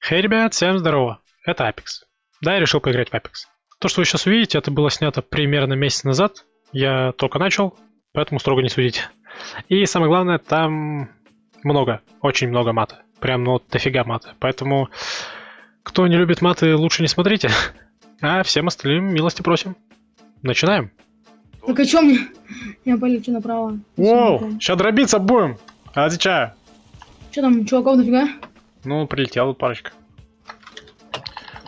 Хей, ребят, всем здорово. Это Apex. Да, я решил поиграть в Apex. То, что вы сейчас увидите, это было снято примерно месяц назад. Я только начал, поэтому строго не судите. И самое главное, там много, очень много мата. Прям, ну, дофига мата. Поэтому, кто не любит маты, лучше не смотрите. А всем остальным милости просим. Начинаем. Так а чё мне? Я полечу направо. Воу, сейчас дробиться будем. Отвечаю. Что там, чуваков дофига? Ну, прилетела парочка.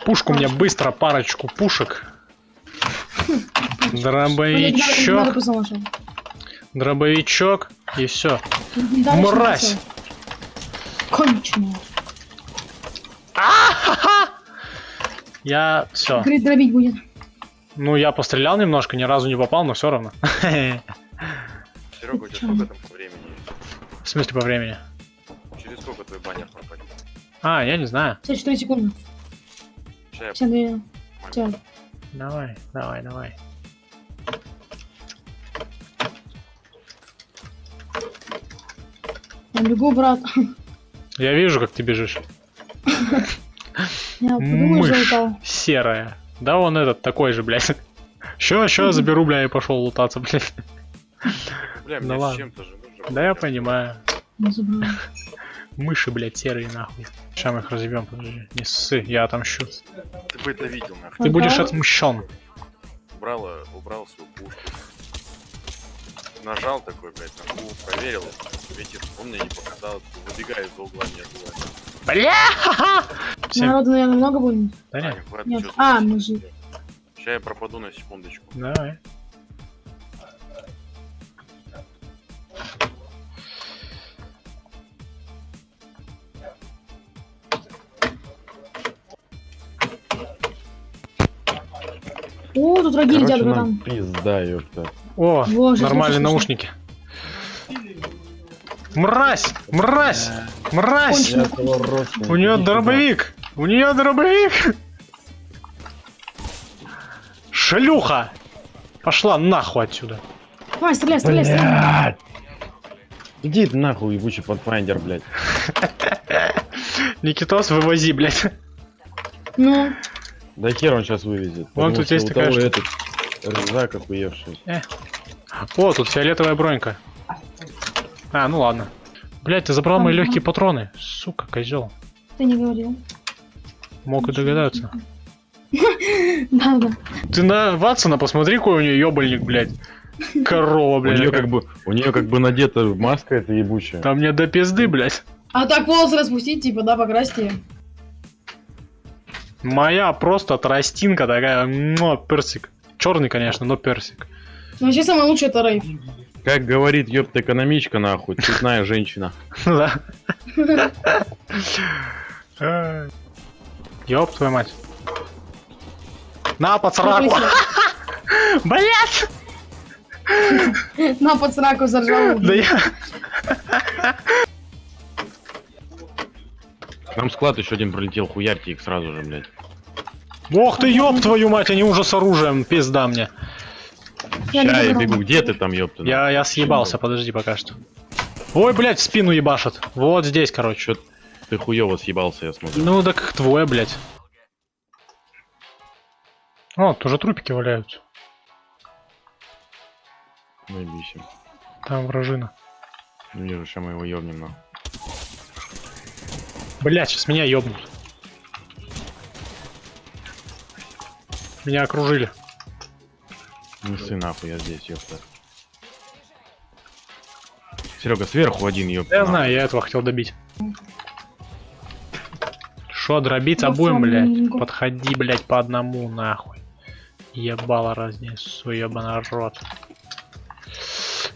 Пушку мне быстро, парочку пушек. Дробовичок, дробовичок и все. Мразь! всё. Конченая. Я все. Говорит, дробить будет. Ну, я пострелял немножко, ни разу не попал, но все равно. Серега, у тебя сколько там по времени? В смысле по времени? А, я не знаю. 54 секунды. Сейчас я 52. Всё. Давай, давай, давай. Я бегу, брат. Я вижу, как ты бежишь. Я подумаю, Мышь серая. Да он этот такой же, блядь. Ща, ща заберу, бля, и пошел лутаться, блядь. Бля, Ну мне с ладно. чем-то же нужно. Да я понимаю. Забрал. Мыши, блядь, серые нахуй. Сейчас мы их разъебем, подожди. Не ссы, я отомщу. Ты бы это видел, нахуй. Ты будешь отмщен. Убрал, э, убрал свою пушку. Нажал такой, блядь, на кул, проверил. Ветер, он мне не показал. Выбегаю из угла, нет было. Бля! Всем. Народу, наверное, много будет. Да нет, Нет. А, мы же. Сейчас я пропаду на секундочку. давай. О, тут враги летят, братан. пизда, ёпта. О, Боже, нормальные слушай, наушники. Мразь! Мразь! Мразь! У нее дробовик! У нее дробовик! Шлюха! Пошла нахуй отсюда. Давай, стреляй, стреляй, стреляй. Иди ты нахуй, ебучий подфайндер, блядь. Никитос, вывози, блядь. Ну, Да хер он сейчас вывезет. Вон тут что есть у такая штука. этот рюкзак охуевший. О, тут фиолетовая бронька. А, ну ладно. Блять, ты забрал мои легкие патроны. Сука, козел. ты не говорил. Мог и догадаться. Да, да. Ты на Ватсона посмотри, какой у нее ебальник, блядь. Корова, У блядь. нее как бы, у нее как бы надета маска эта ебучая. Там мне до пизды, блядь. А так волосы распустить, типа, да, покрасить её. Моя просто тростинка такая, но персик. Черный, конечно, но персик. Ну, вообще самое лучшее это рейв. Как говорит ёпта экономичка нахуй, цветная женщина. Да. Ёб твою мать. На, под сраку. Блять! На под сраку заржал. Да я... Там склад еще один пролетел, хуярьте их сразу же, блядь. Ох ты, ёб твою мать, они уже с оружием, пизда мне. Я Ща я бегу, где ты там, ёпта? Я, я съебался, подожди пока что. Ой, блядь, в спину ебашат. Вот здесь, короче. Чё ты хуёво съебался, я смотрю. Ну, да как твое, блядь. О, тоже трупики валяются. Наебись. Там вражина. Ну вижу, сейчас мы его ёбнем нахуй. Блядь, сейчас меня ёбнут. Меня окружили. Не ссы нахуй, я здесь, ёпта. Серега, сверху один, ёпта. Я нахуй. знаю, я этого хотел добить. Шо, дробиться Да будем, блядь? фламинго. Подходи, блядь, по одному, нахуй. Ебало разнесу, ебаный рот.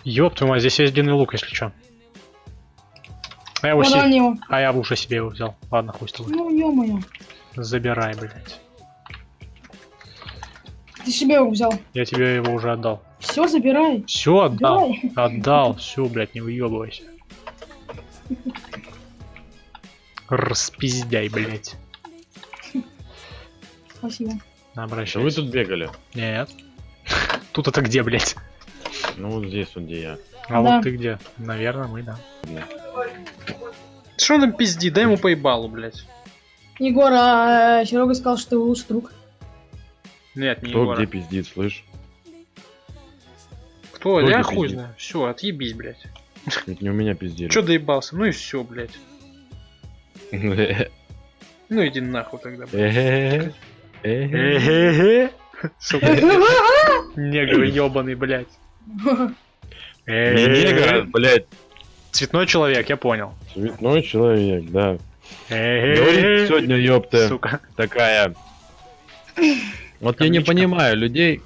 Ёб твою мать, здесь есть длинный лук, если чё. А я, его Вон се- на него. а я уже себе его взял. Ладно, хуй с тобой. Ну, ё-моё. Забирай, блядь. Ты себе его взял. Я тебе его уже отдал. Все, забирай. Все отдал. Давай. Отдал. Все, блядь, не уебывайся. Распиздяй, блядь. Спасибо. Что вы Обращайся. тут бегали? Нет. Тут это где, блядь? Ну вот здесь вот где я. А Да. вот ты где? Наверное, мы, да. Что он там пиздит? Дай ему поебалу, блядь. Егор, а Серега сказал, что ты лучший друг. Нет, не Кто Егора. где пиздит, слышь? Кто? Кто Я хуй пиздит? знаю. Все, отъебись, блядь. Это не у меня пиздили. Че доебался? Ну и все, блядь. Ну иди нахуй тогда, блядь. Сука, негр ебаный, блядь. Не негр, блядь, Цветной человек, я понял. цветной человек, да. Говорит сегодня, ёпта, Сука. такая. Вот я не понимаю людей,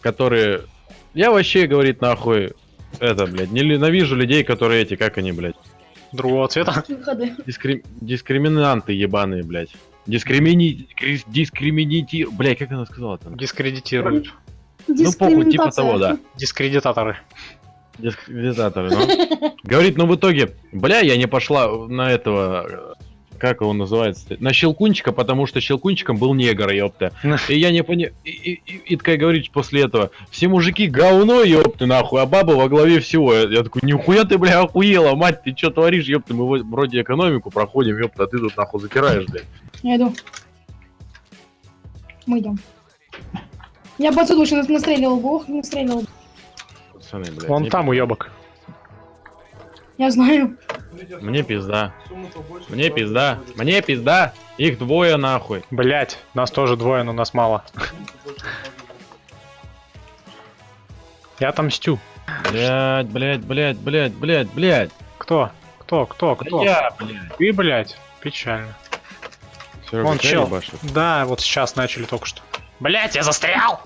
которые... Я вообще, говорит, нахуй, это, блядь, не ненавижу людей, которые эти, как они, блядь, Другого цвета. Дискри... дискриминанты ебаные, блядь. Дискримини... Дискриминити... Блядь, как она сказала там? Дискредитируют. Ну, похуй, типа того, да. Дискредитаторы. Дискредитаторы, ну. Говорит, ну в итоге, бля, я не пошла на этого, э, как его называется, на Щелкунчика, потому что Щелкунчиком был негр, ёпта. И я не понимаю, и, и, и- и такая говорит после этого, все мужики говно, ёпты, нахуй, а баба во главе всего. Я, я такой, нихуя ты, бля, охуела, мать, ты что творишь, ёпты, мы вроде экономику проходим, ёпта, а ты тут нахуй затираешь, блядь. Я иду. Мы идем. Я бы отсюда еще настреливал бы, ох, настреливал. Пацаны, блядь, Вон там уебок. Я знаю. мне пизда, мне пизда, мне пизда, их двое нахуй. Блять, нас тоже двое, но нас мало. Я отомстю. Блядь, блядь, блядь, блядь, блядь, блядь. Кто? Кто? Кто? Да Кто? я, блядь. Ты, блять. Печально. Серёга, Вон чел. ебашит? Да, вот сейчас начали только что. Блять, я застрял!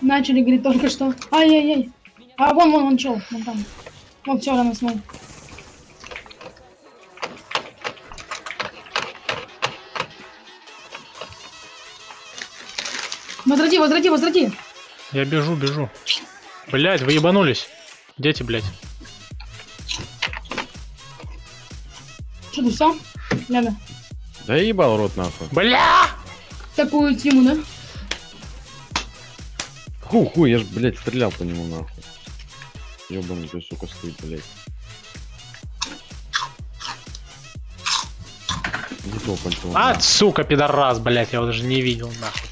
Начали, говорит, только что. Ай-яй-яй. А вон, вон, вон, чел, вон там. Вот все, рано смог. Возврати, возврати, возврати. Я бежу, бежу. Блять, вы ебанулись. Дети, блять. Что ты все? Ляга. Да ебал рот нахуй. Бля! Такую тему, да? Ху, ху, я ж, блядь, стрелял по нему нахуй. Ёбаный ты, сука, стоит, блядь. Не то. А, сука, пидорас, блять, я его даже не видел, нахуй.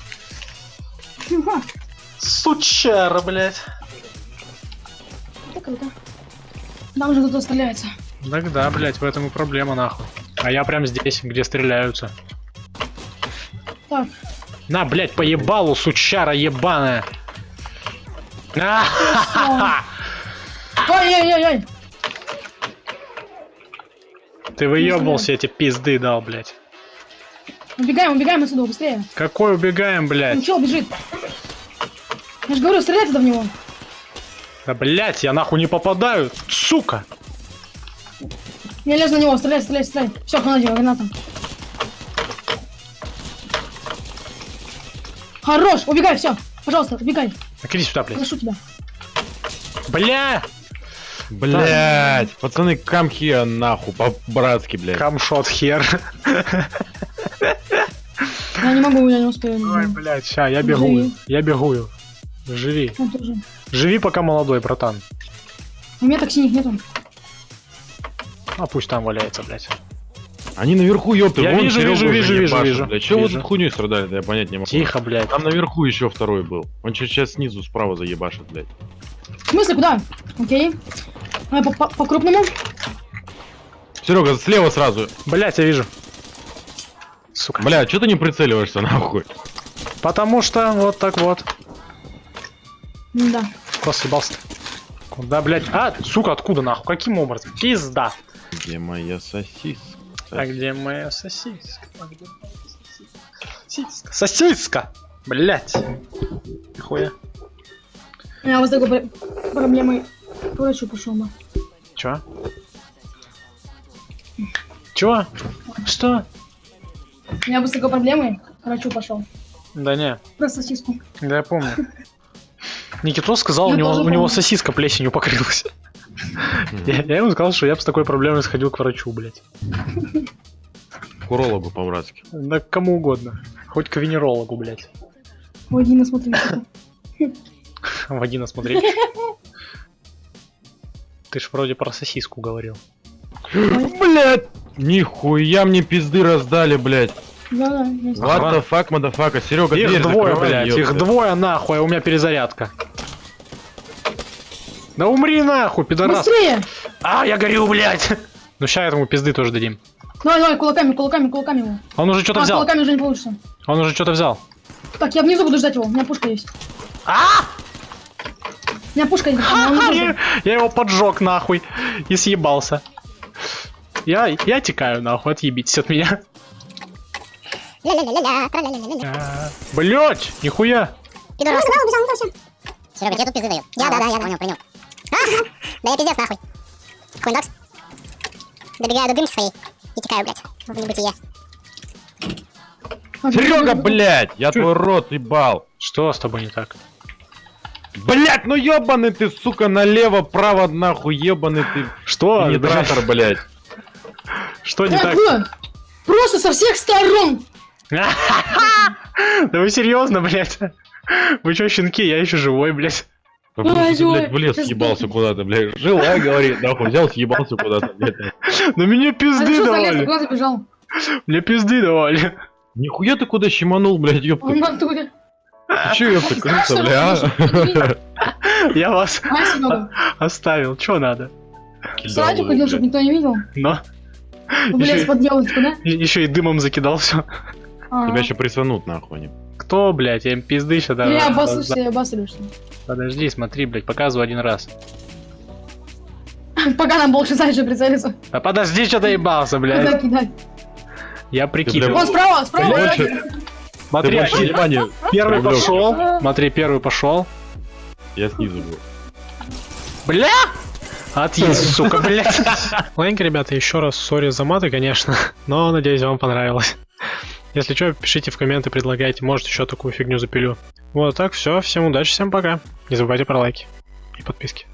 Сучара, блять. Это круто. Там же кто-то стреляется. Тогда, блять, в этом и проблема, нахуй. А я прям здесь, где стреляются. Так, На, блять, поебалу, сучара ебаная. А! Ай-яй-яй-яй. Ты выебывался, эти пизды дал, блять. Убегаем, убегаем отсюда, быстрее. Какой убегаем, Ну, блять? чел бежит. Я же говорю, стреляйте в него. Да, блять, я нахуй не попадаю, сука. Не лезь на него, стреляй, стреляй, стреляй. Все, хана дело, граната. Хорош, убегай, все. Пожалуйста, убегай. Иди сюда, блять. Прошу тебя. Бля! Блядь, пацаны, камхи нахуй, по-братски, блядь. Камшот хер. Я не могу, я не успею. Ой, блядь, ща, я бегу. Живи. Я бегу. Живи. Живи пока молодой, братан. У меня так синих нету. А пусть там валяется, блядь. Они наверху, ёпта, Я вон вижу, Серёгу вижу, вижу, вижу, ебашат, вижу. блядь. Вы Вижу. тут хуйней страдали, да я понять не могу. Тихо, блядь. Там наверху еще второй был. Он сейчас снизу справа заебашит, блядь. В смысле, куда? Окей. Давай по- по- по-крупному. Серега, слева сразу. Блядь, я вижу. Сука. Бля, что ты не прицеливаешься, нахуй? Потому что вот так вот. Да. Просто ебался. Куда, блядь? А, сука, откуда нахуй? Каким образом? Пизда. Где моя сосиска? А где моя сосиска? А где моя сосиска? Сосиска! Блять. Хуя. Я вот с такой пр- проблемой к врачу пошел бы. Чё? Чё? Что? Я бы с такой проблемой к врачу пошел. Да не, Про сосиску. да я помню. Никитос сказал, у него, у него сосиска плесенью покрылась. Я, я ему сказал, что я бы с такой проблемой сходил к врачу, блядь. К урологу по-братски. Да кому угодно. Хоть к венерологу, блядь. Вагина, смотри. что-то. Вагина смотреть. Ты ж вроде про сосиску говорил. Блядь! Нихуя мне пизды раздали, блядь. Да, да. What Ага. the fuck, motherfucker? Серега, Их дверь двое, закрывай, блядь, их двое нахуй, а у меня перезарядка. Да умри нахуй, пидорас. Быстрее! А, я горю, блядь. Ну ща этому пизды тоже дадим. Давай, давай, кулаками, кулаками, кулаками его. Он уже что-то А, взял. кулаками уже не получится. Он уже что-то взял. Так, я внизу буду ждать его, у меня пушка есть. А! У меня пушка а внизу Я, я его поджег нахуй и съебался. Я, я текаю нахуй, отъебитесь от меня. Блять, нихуя. Пидорас. Серега, тебе тут пизды дают. Я, да, да, я понял, принял. А, да я пиздец нахуй. Хуйндокс. Добегаю до дымки своей и текаю, блядь, в небытие. А, Серега, блядь, я твой рот ебал. Что с тобой не так? Блять, ну ебаный ты, сука, налево, право, нахуй, ебаный ты. Что? Пенетратор, блядь. Что не так? Просто со всех сторон! Да вы серьезно, блядь? Вы чё, щенки, я еще живой, ты, блядь, в лес съебался куда-то, блядь. Жила, говорит, нахуй, взял, съебался куда-то, блядь. На меня А пизды давали. Мне пизды давали. Нихуя ты куда щеманул, блядь, ёпта. Он чё, ёпта, крыса, бля, а? Я вас оставил. Чё надо? сзади ходил, чтобы никто не видел. Но Ещё- под елочку, да? еще и дымом закидал все. А. Тебя еще присанут, нахуй. они. Кто, блядь, я им пизды сейчас Или обоссышься и обосрешься. Подожди, смотри, блядь, показываю один раз. Пока нам больше дальше прицелиться. А подожди, что доебался, блядь. кидать? Я Ты, прикидывал. Вон справа, справа. Смотри, больше внимания. первый пошел. Смотри, первый пошел. Я снизу был. Бля! Отъезд, сука, блядь. Ладненько, ребята, еще раз сори за маты, конечно, но надеюсь, вам понравилось. Если что, пишите в комменты, предлагайте, может еще такую фигню запилю. Вот так, все, всем удачи, всем пока. Не забывайте про лайки и подписки.